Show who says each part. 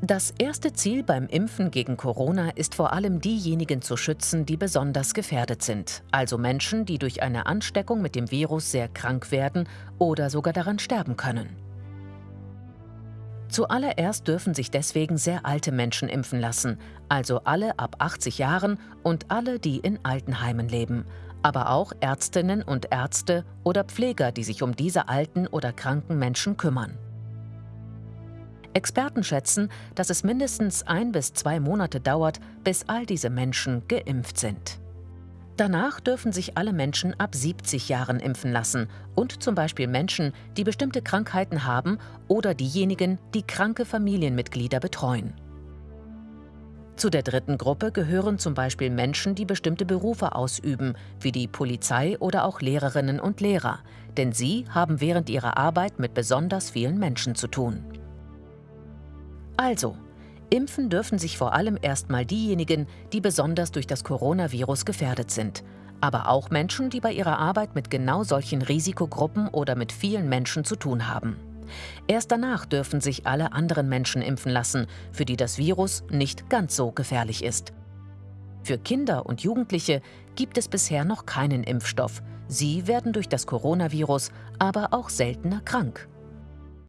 Speaker 1: Das erste Ziel beim Impfen gegen Corona ist vor allem diejenigen zu schützen, die besonders gefährdet sind, also Menschen, die durch eine Ansteckung mit dem Virus sehr krank werden oder sogar daran sterben können. Zuallererst dürfen sich deswegen sehr alte Menschen impfen lassen, also alle ab 80 Jahren und alle, die in Altenheimen leben, aber auch Ärztinnen und Ärzte oder Pfleger, die sich um diese alten oder kranken Menschen kümmern. Experten schätzen, dass es mindestens ein bis zwei Monate dauert, bis all diese Menschen geimpft sind. Danach dürfen sich alle Menschen ab 70 Jahren impfen lassen und zum Beispiel Menschen, die bestimmte Krankheiten haben oder diejenigen, die kranke Familienmitglieder betreuen. Zu der dritten Gruppe gehören zum Beispiel Menschen, die bestimmte Berufe ausüben, wie die Polizei oder auch Lehrerinnen und Lehrer, denn sie haben während ihrer Arbeit mit besonders vielen Menschen zu tun. Also, impfen dürfen sich vor allem erstmal diejenigen, die besonders durch das Coronavirus gefährdet sind, aber auch Menschen, die bei ihrer Arbeit mit genau solchen Risikogruppen oder mit vielen Menschen zu tun haben. Erst danach dürfen sich alle anderen Menschen impfen lassen, für die das Virus nicht ganz so gefährlich ist. Für Kinder und Jugendliche gibt es bisher noch keinen Impfstoff. Sie werden durch das Coronavirus aber auch seltener krank.